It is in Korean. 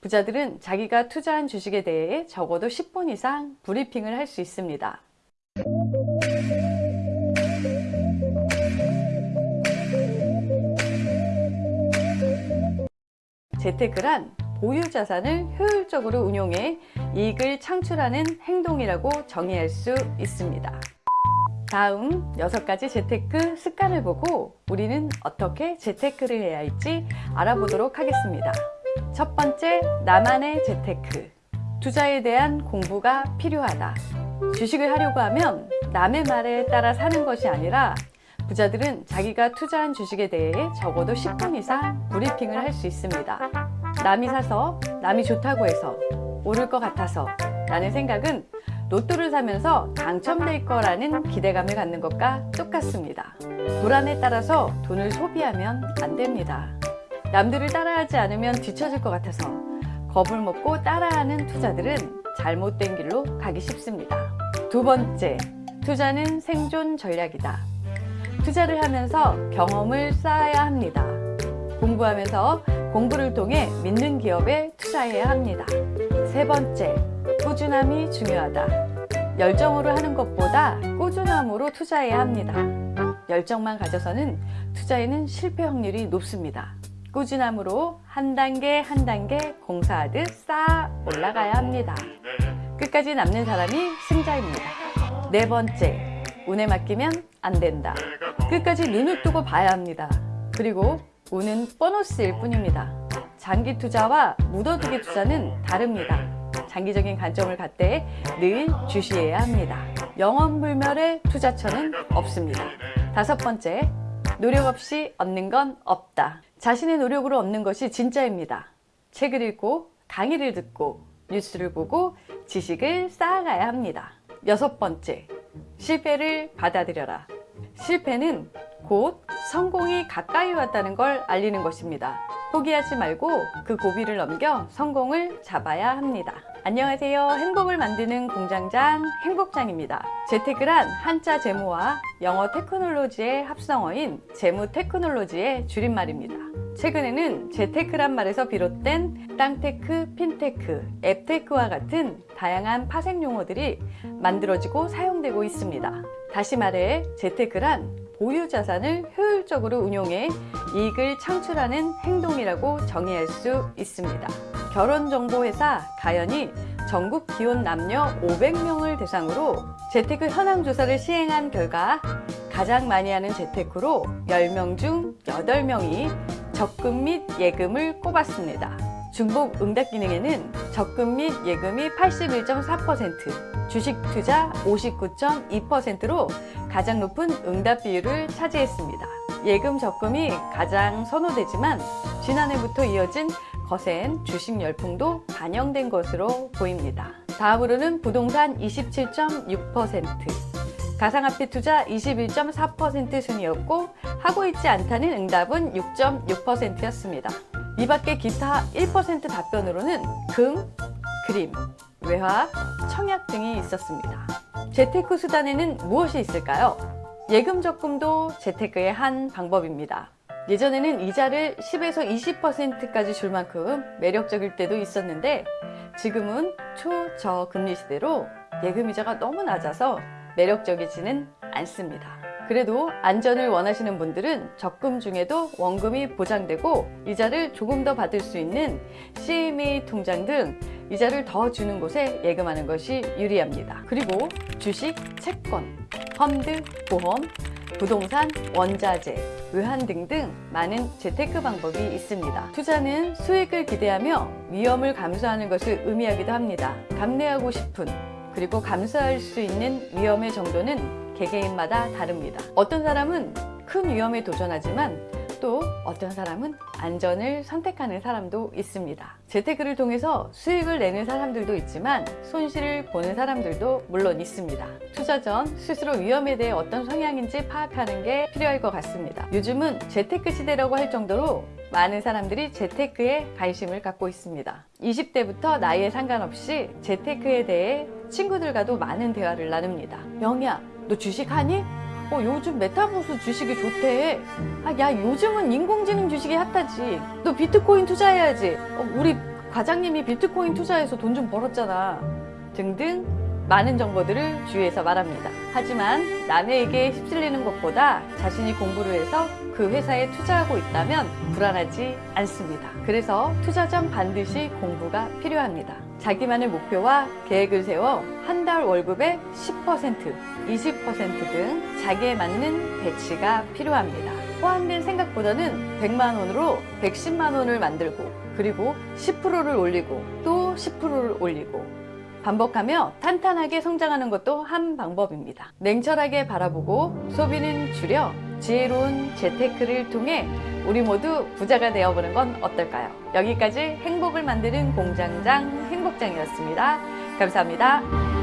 부자들은 자기가 투자한 주식에 대해 적어도 10분 이상 브리핑을 할 수 있습니다. 재테크란 보유 자산을 효율적으로 운용해 이익을 창출하는 행동이라고 정의할 수 있습니다. 다음 6가지 재테크 습관을 보고 우리는 어떻게 재테크를 해야 할지 알아보도록 하겠습니다. 첫 번째, 나만의 재테크. 투자에 대한 공부가 필요하다. 주식을 하려고 하면 남의 말에 따라 사는 것이 아니라 부자들은 자기가 투자한 주식에 대해 적어도 10분 이상 브리핑을 할 수 있습니다. 남이 사서 남이 좋다고 해서 오를 것 같아서 라는 생각은 로또를 사면서 당첨될 거라는 기대감을 갖는 것과 똑같습니다. 불안에 따라서 돈을 소비하면 안 됩니다. 남들을 따라하지 않으면 뒤처질 것 같아서 겁을 먹고 따라하는 투자들은 잘못된 길로 가기 쉽습니다. 두 번째, 투자는 생존 전략이다. 투자를 하면서 경험을 쌓아야 합니다. 공부하면서 공부를 통해 믿는 기업에 투자해야 합니다. 세 번째, 꾸준함이 중요하다. 열정으로 하는 것보다 꾸준함으로 투자해야 합니다. 열정만 가져서는 투자에는 실패 확률이 높습니다. 꾸준함으로 한 단계 한 단계 공사하듯 쌓아 올라가야 합니다. 끝까지 남는 사람이 승자입니다. 네 번째, 운에 맡기면 안 된다. 끝까지 눈을 뜨고 봐야 합니다. 그리고 운은 보너스일 뿐입니다. 장기 투자와 묻어두기 투자는 다릅니다. 장기적인 관점을 갖되 늘 주시해야 합니다. 영원불멸의 투자처는 없습니다. 다섯 번째, 노력 없이 얻는 건 없다. 자신의 노력으로 얻는 것이 진짜입니다. 책을 읽고 강의를 듣고 뉴스를 보고 지식을 쌓아가야 합니다. 여섯 번째, 실패를 받아들여라. 실패는 곧 성공이 가까이 왔다는 걸 알리는 것입니다. 포기하지 말고 그 고비를 넘겨 성공을 잡아야 합니다. 안녕하세요. 행복을 만드는 공장장 행복장입니다. 재테크란 한자 재무와 영어 테크놀로지의 합성어인 재무 테크놀로지의 줄임말입니다. 최근에는 재테크란 말에서 비롯된 땅테크, 핀테크, 앱테크와 같은 다양한 파생 용어들이 만들어지고 사용되고 있습니다. 다시 말해 재테크란 보유 자산을 효율적으로 운용해 이익을 창출하는 행동이라고 정의할 수 있습니다. 결혼정보회사 가연이 전국 기혼 남녀 500명을 대상으로 재테크 현황 조사를 시행한 결과 가장 많이 하는 재테크로 10명 중 8명이 적금 및 예금을 꼽았습니다. 중복 응답 기능에는 적금 및 예금이 81.4%, 주식 투자 59.2%로 가장 높은 응답 비율을 차지했습니다. 예금 적금이 가장 선호되지만 지난해부터 이어진 거센 주식 열풍도 반영된 것으로 보입니다. 다음으로는 부동산 27.6%, 가상화폐 투자 21.4% 순이었고 하고 있지 않다는 응답은 6.6%였습니다. 이 밖에 기타 1% 답변으로는 금, 그림, 외화, 청약 등이 있었습니다. 재테크 수단에는 무엇이 있을까요? 예금 적금도 재테크의 한 방법입니다. 예전에는 이자를 10에서 20%까지 줄 만큼 매력적일 때도 있었는데 지금은 초저금리 시대로 예금 이자가 너무 낮아서 매력적이지는 않습니다. 그래도 안전을 원하시는 분들은 적금 중에도 원금이 보장되고 이자를 조금 더 받을 수 있는 CMA 통장 등 이자를 더 주는 곳에 예금하는 것이 유리합니다. 그리고 주식, 채권, 펀드, 보험, 부동산, 원자재, 외환 등등 많은 재테크 방법이 있습니다. 투자는 수익을 기대하며 위험을 감수하는 것을 의미하기도 합니다. 감내하고 싶은 그리고 감수할 수 있는 위험의 정도는 개개인마다 다릅니다. 어떤 사람은 큰 위험에 도전하지만 또 어떤 사람은 안전을 선택하는 사람도 있습니다. 재테크를 통해서 수익을 내는 사람들도 있지만 손실을 보는 사람들도 물론 있습니다. 투자 전 스스로 위험에 대해 어떤 성향인지 파악하는 게 필요할 것 같습니다. 요즘은 재테크 시대라고 할 정도로 많은 사람들이 재테크에 관심을 갖고 있습니다. 20대부터 나이에 상관없이 재테크에 대해 친구들과도 많은 대화를 나눕니다. 영희야, 너 주식하니? 어, 요즘 메타버스 주식이 좋대. 아, 야, 요즘은 인공지능 주식이 핫하지. 너 비트코인 투자해야지. 어, 우리 과장님이 비트코인 투자해서 돈 좀 벌었잖아. 등등 많은 정보들을 주위에서 말합니다. 하지만 남에게 휩쓸리는 것보다 자신이 공부를 해서 그 회사에 투자하고 있다면 불안하지 않습니다. 그래서 투자 전 반드시 공부가 필요합니다. 자기만의 목표와 계획을 세워 한 달 월급의 10%, 20%등 자기에 맞는 배치가 필요합니다. 포함된 생각보다는 100만 원으로 110만 원을 만들고 그리고 10%를 올리고 또 10%를 올리고 반복하며 탄탄하게 성장하는 것도 한 방법입니다. 냉철하게 바라보고 소비는 줄여 지혜로운 재테크를 통해 우리 모두 부자가 되어보는 건 어떨까요? 여기까지 행복을 만드는 공장장 행복장이었습니다. 감사합니다.